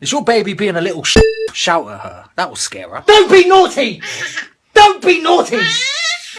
Is your baby being a little sh- shout at her? That will scare her. Don't be naughty! Don't be naughty!